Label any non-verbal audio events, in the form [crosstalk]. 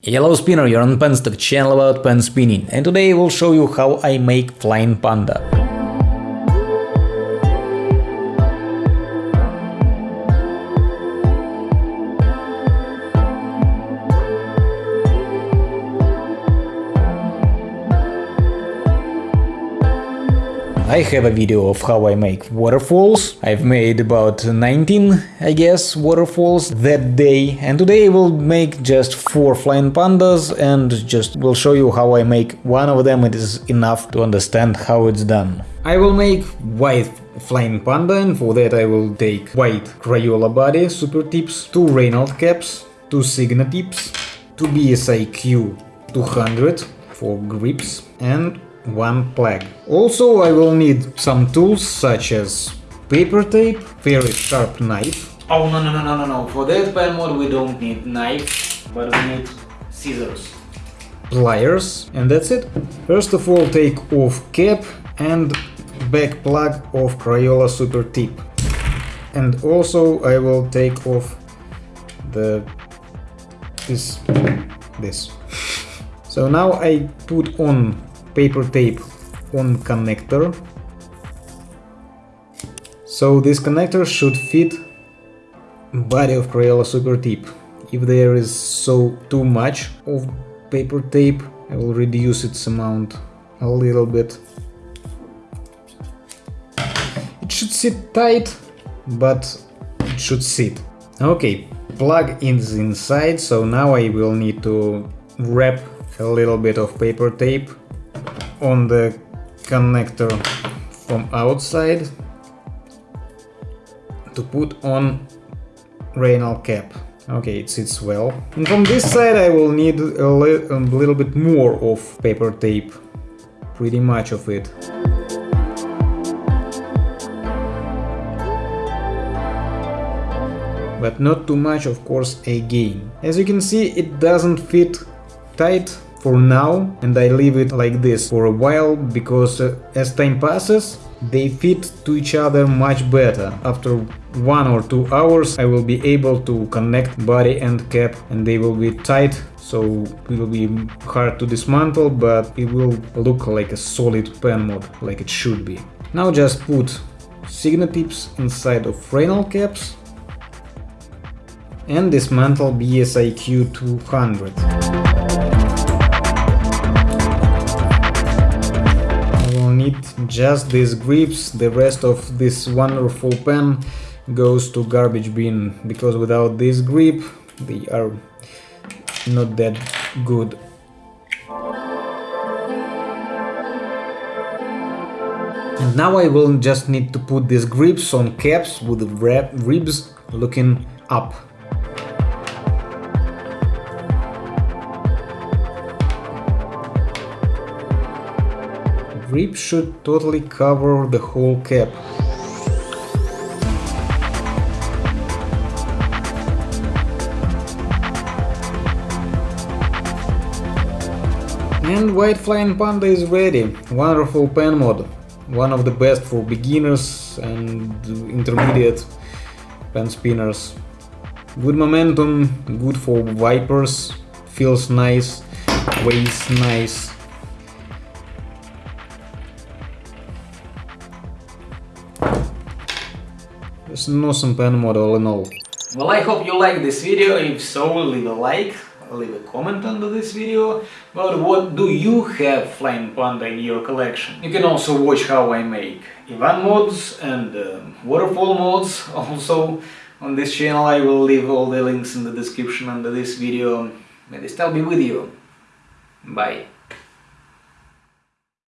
Hello spinner, you're on Penstock, channel about pen spinning, and today I will show you how I make Flying Panda. I have a video of how I make waterfalls. I've made about 19, I guess, waterfalls that day. And today I will make just 4 flying pandas and just will show you how I make one of them. It is enough to understand how it's done. I will make white flying panda and for that I will take white Crayola body super tips, 2 Reynolds caps, 2 Signo tips, 2 BSIQ 200 for grips and one plug. Also I will need some tools such as paper tape, very sharp knife. Oh no no no no no no, for that pen mod we don't need knife, but we need scissors. Pliers, and that's it. First of all take off cap and back plug of Crayola Super Tip. And also I will take off the this this. [laughs] So now I put on paper tape on connector. So this connector should fit body of Crayola Super Tip. If there is so too much of paper tape, I will reduce its amount a little bit. It should sit tight, but it should sit. Okay, plug is inside, so now I will need to wrap a little bit of paper tape on the connector from outside to put on Reynolds cap. Okay, it sits well. And from this side I will need a, li a little bit more of paper tape. Pretty much of it. But not too much, of course, again. As you can see, it doesn't fit tight for now and I leave it like this for a while because uh, as time passes they fit to each other much better. After one or two hours I will be able to connect body and cap and they will be tight so it will be hard to dismantle but it will look like a solid pen mod like it should be. Now just put Signo tips inside of Reynolds caps and dismantle BSIQ 200. Just these grips, the rest of this wonderful pen goes to garbage bin, because without this grip they are not that good. And now I will just need to put these grips on caps with ribs looking up. Grip should totally cover the whole cap. And White Flying Panda is ready. Wonderful pen mod. One of the best for beginners and intermediate pen spinners. Good momentum, good for wipers, feels nice, weighs nice. It's an awesome pen in all. Well, I hope you liked this video. If so, leave a like, leave a comment under this video about what do you have Flying Panda in your collection. You can also watch how I make Ivan mods and uh, waterfall mods [laughs] also on this channel. I will leave all the links in the description under this video. May the style be with you. Bye.